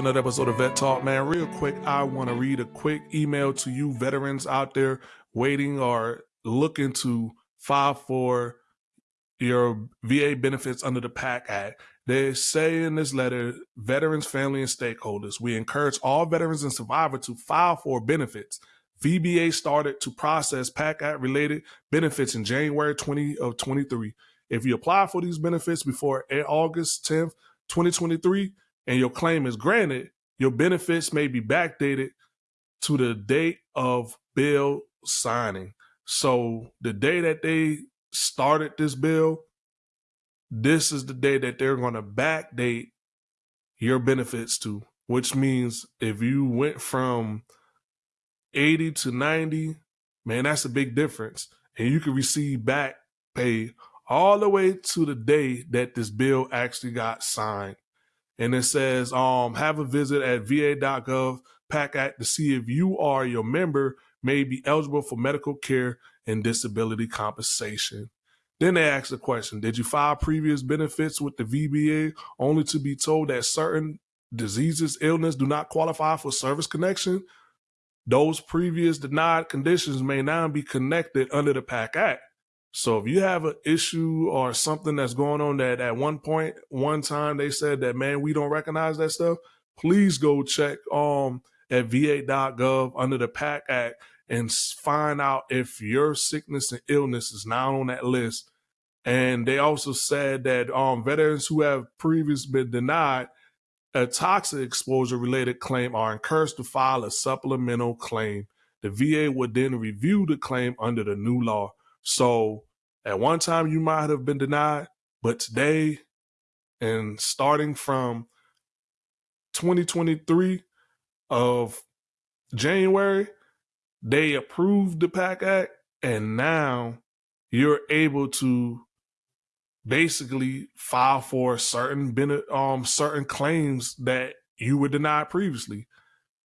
another episode of Vet Talk, man. Real quick, I want to read a quick email to you veterans out there waiting or looking to file for your VA benefits under the PACT Act. They say in this letter, veterans, family, and stakeholders, we encourage all veterans and survivors to file for benefits. VBA started to process PACT Act related benefits in January 20 of 23. If you apply for these benefits before August 10th, 2023, and your claim is granted, your benefits may be backdated to the date of bill signing. So the day that they started this bill, this is the day that they're going to backdate your benefits to, which means if you went from 80 to 90, man, that's a big difference. And you can receive back pay all the way to the day that this bill actually got signed. And it says, um, have a visit at va.gov PACT Act to see if you or your member may be eligible for medical care and disability compensation. Then they ask the question, did you file previous benefits with the VBA only to be told that certain diseases, illness do not qualify for service connection? Those previous denied conditions may now be connected under the PACT Act. So if you have an issue or something that's going on that at one point, one time they said that, man, we don't recognize that stuff, please go check um at va.gov under the PACT Act and find out if your sickness and illness is not on that list. And they also said that um veterans who have previously been denied a toxic exposure related claim are encouraged to file a supplemental claim. The VA would then review the claim under the new law. So at one time you might have been denied, but today and starting from 2023 of January, they approved the PACT Act, and now you're able to basically file for certain um certain claims that you were denied previously.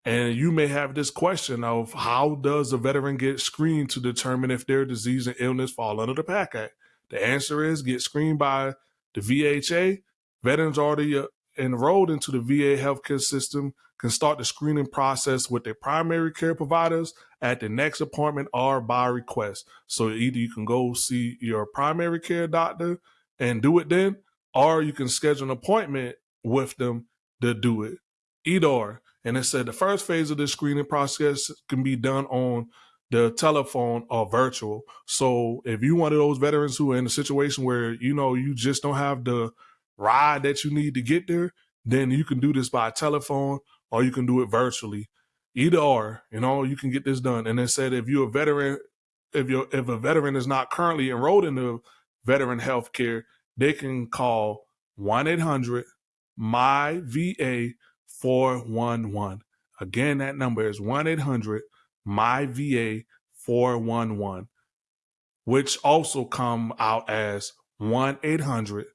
And you may have this question of how does a veteran get screened to determine if their disease and illness fall under the PACT Act? The answer is get screened by the VHA. Veterans already uh, enrolled into the VA healthcare system can start the screening process with their primary care providers at the next appointment or by request. So either you can go see your primary care doctor and do it then, or you can schedule an appointment with them to do it. Either. And it said the first phase of the screening process can be done on the telephone or virtual. So if you one of those veterans who are in a situation where you know you just don't have the ride that you need to get there, then you can do this by telephone or you can do it virtually. Either or, you know, you can get this done. And it said if you're a veteran, if you if a veteran is not currently enrolled in the veteran health care, they can call 1 800 my VA 411. Again, that number is 1 800 my VA 411, which also come out as 1 800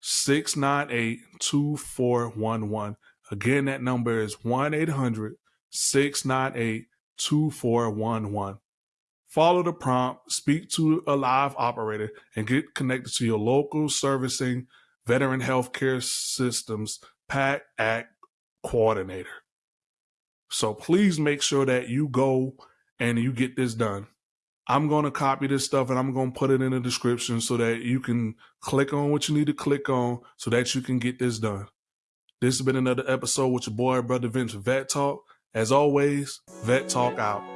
698 2411. Again, that number is 1 800 698 2411. Follow the prompt, speak to a live operator, and get connected to your local servicing veteran healthcare systems PACT Act coordinator. So please make sure that you go and you get this done. I'm going to copy this stuff and I'm going to put it in the description so that you can click on what you need to click on so that you can get this done. This has been another episode with your boy, Brother Vince, Vet Talk. As always, Vet Talk out.